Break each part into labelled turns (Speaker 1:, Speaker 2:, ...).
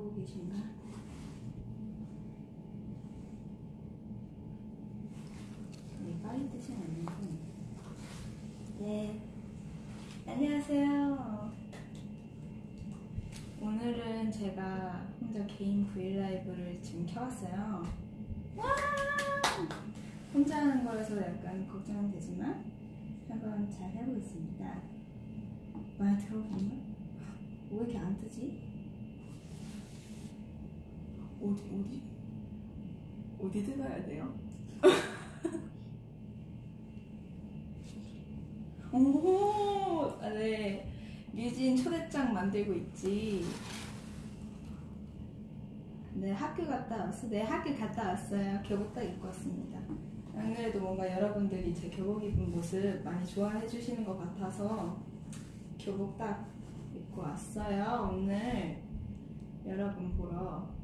Speaker 1: 보고 계신가? 네, 빨리 뜨진 않는군. 네. 안녕하세요. 오늘은 제가 혼자 개인 브이라이브를 지금 켜왔어요. 와! 혼자 하는 거라서 약간 걱정은 되지만 한번 잘 해보겠습니다. 많이 들어보나? 왜 이렇게 안 뜨지? 어디 어디 어디 들어야 돼요? 오, 아, 네. 류진 초대장 만들고 있지. 네, 학교 갔다 왔어. 네, 학교 갔다 왔어요. 교복 딱 입고 왔습니다. 안 그래도 뭔가 여러분들이 제 교복 입은 모습 많이 좋아해 주시는 것 같아서 교복 딱 입고 왔어요. 오늘 여러분 보러.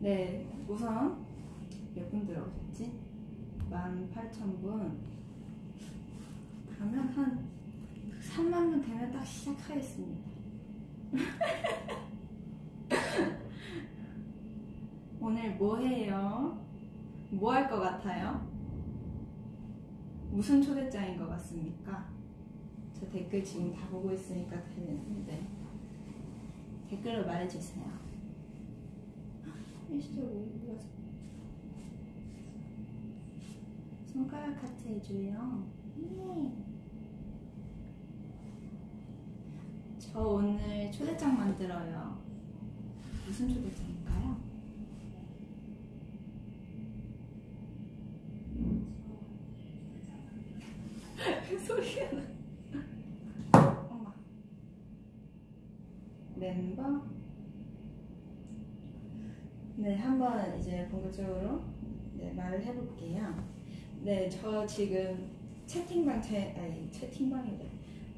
Speaker 1: 네, 우선 몇 분 들어오셨지? 18,000분. 그러면 한 3만 명 되면 딱 시작하겠습니다. 오늘 뭐 해요? 뭐 할 것 같아요? 무슨 초대장인 것 같습니까? 저 댓글 지금 다 보고 있으니까 되는데 댓글로 말해주세요. 일시적 오류가 손가락 하트 해줘요. 네. 저 오늘 초대장 만들어요. 무슨 초대장일까요? 소리가 나. 엄마. 멤버? 네, 한번 이제 본격적으로 네, 말을 해볼게요. 네, 저 지금 채팅방 제 아니 채팅방이래.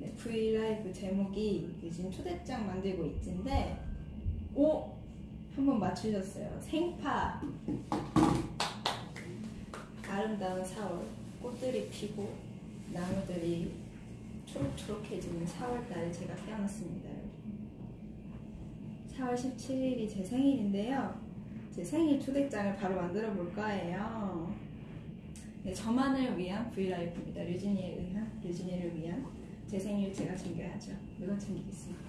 Speaker 1: 네, V 라이브 제목이 지금 초대장 만들고 있는데, 오 한번 맞추셨어요. 생파 아름다운 4월 꽃들이 피고 나무들이 초록초록해지는 4월달에 제가 태어났습니다. 4월 17일이 제 생일인데요. 제 생일 초대장을 바로 만들어 볼 거예요. 네, 저만을 위한 브이라이브입니다. 류진이에 의한, 류진이를 위한 제 생일 제가 챙겨야죠. 물건 챙기겠습니다.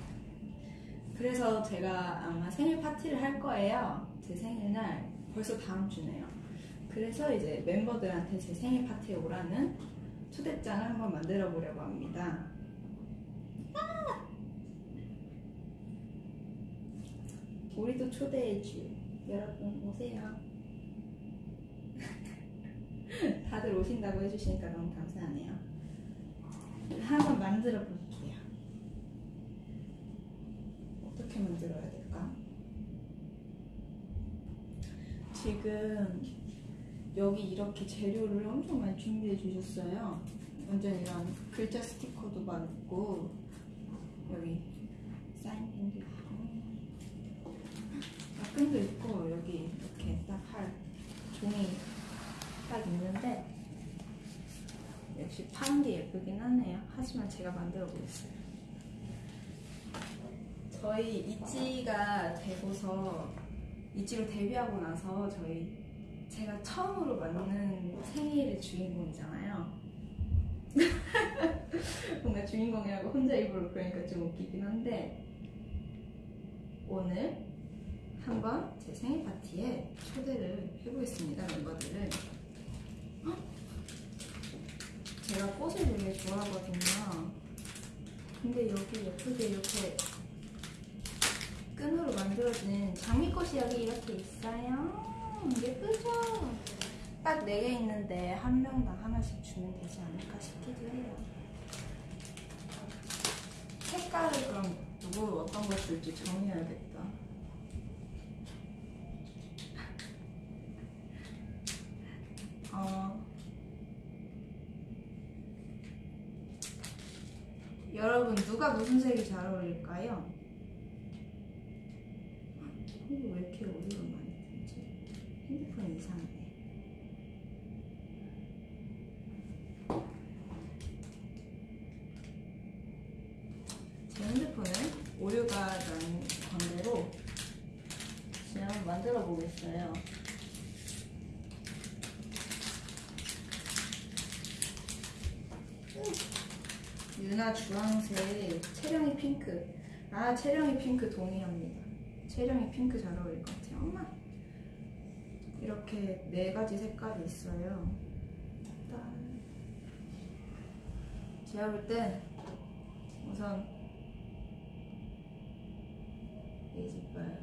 Speaker 1: 그래서 제가 아마 생일 파티를 할 거예요. 제 생일날 벌써 다음 주네요. 그래서 이제 멤버들한테 제 생일 파티에 오라는 초대장을 한번 만들어 보려고 합니다. 아! 우리도 초대해줘. 여러분 오세요. 다들 오신다고 해주시니까 너무 감사하네요. 한번 만들어 볼게요. 어떻게 만들어야 될까? 지금 여기 이렇게 재료를 엄청 많이 준비해 주셨어요. 완전 이런 글자 스티커도 많고 여기 사인펜도 끈도 있고 여기 이렇게 딱 할 종이 딱 있는데 역시 파는 게 예쁘긴 하네요. 하지만 제가 만들어 보겠어요. 저희 이지가 되고서 이지로 데뷔하고 나서 저희 제가 처음으로 만든 생일의 주인공이잖아요. 뭔가 주인공이라고 혼자 입으로 그러니까 좀 웃기긴 한데 오늘 한번 제 생일 파티에 초대를 해보겠습니다 멤버들을. 헉! 제가 꽃을 되게 좋아하거든요. 근데 여기 예쁘게 이렇게 끈으로 만들어진 장미꽃이 여기 이렇게 있어요. 예쁘죠? 딱 4개 있는데 한 명당 하나씩 주면 되지 않을까 싶기도 해요. 색깔을 그럼 누구 어떤 걸 줄지 정해야겠다 어, 여러분 누가 무슨 색이 잘 어울릴까요? 이거 왜 이렇게 오디오가 많이 들지? 핸드폰 이상해. 제 핸드폰은 오류가 난 관계로 만들어 보겠어요. 유나 주황색, 채령이 핑크. 아, 채령이 핑크 동의합니다. 채령이 핑크 잘 어울릴 것 같아요. 엄마. 이렇게 네 가지 색깔이 있어요. 딱. 제가 볼 땐 우선 이집발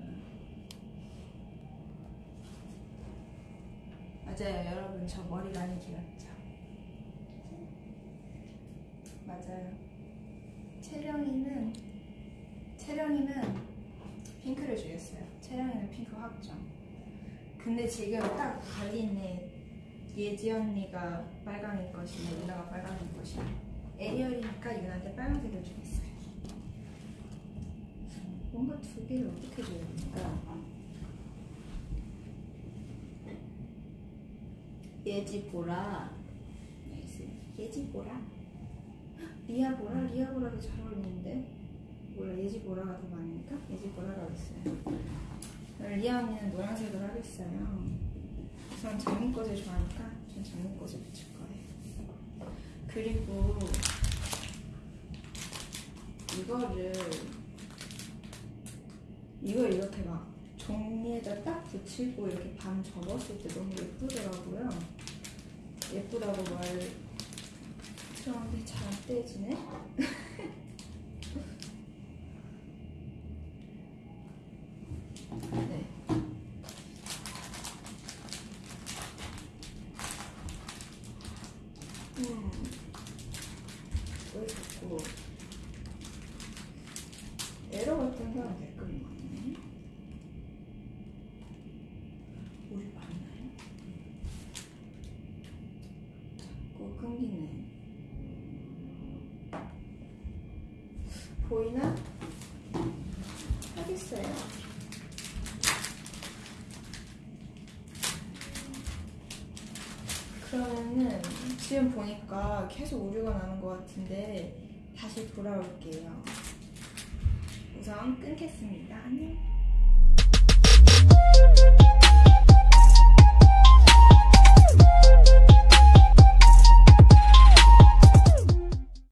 Speaker 1: 맞아요, 여러분. 저 머리 많이 길었죠? 맞아요. 채령이는 채령이는 핑크를 주겠어요. 채령이는 핑크 확정. 근데 지금 딱 갈리네. 예지 언니가 빨강일 것이며 유나가 빨강일 것이며 에리얼이니까 유나한테 빨간색을 주겠어요. 뭔가 두 개를 어떻게 줘야 될까? 예지 보라. nice. 예지 보라. 리아 보라, 리아 보라도 잘 어울리는데 몰라 예지 보라가 더 많으니까 예지 보라로 하겠어요. 그럼 리아 언니는 노란색으로 하겠어요. 우선 장미꽃을 좋아하니까 전 장미꽃을 붙일 거예요. 그리고 이거를 이걸 이렇게 막 종이에다 딱 붙이고 이렇게 반 접었을 때 너무 예쁘더라고요. 예쁘다고 말 그런데 잘 안 떼지네? 네. 음. 왜 자꾸 에러 같은 건 댓글이 많네. 보이나 하겠어요. 그러면은 지금 보니까 계속 오류가 나는 것 같은데 다시 돌아올게요. 우선 끊겠습니다. 안녕.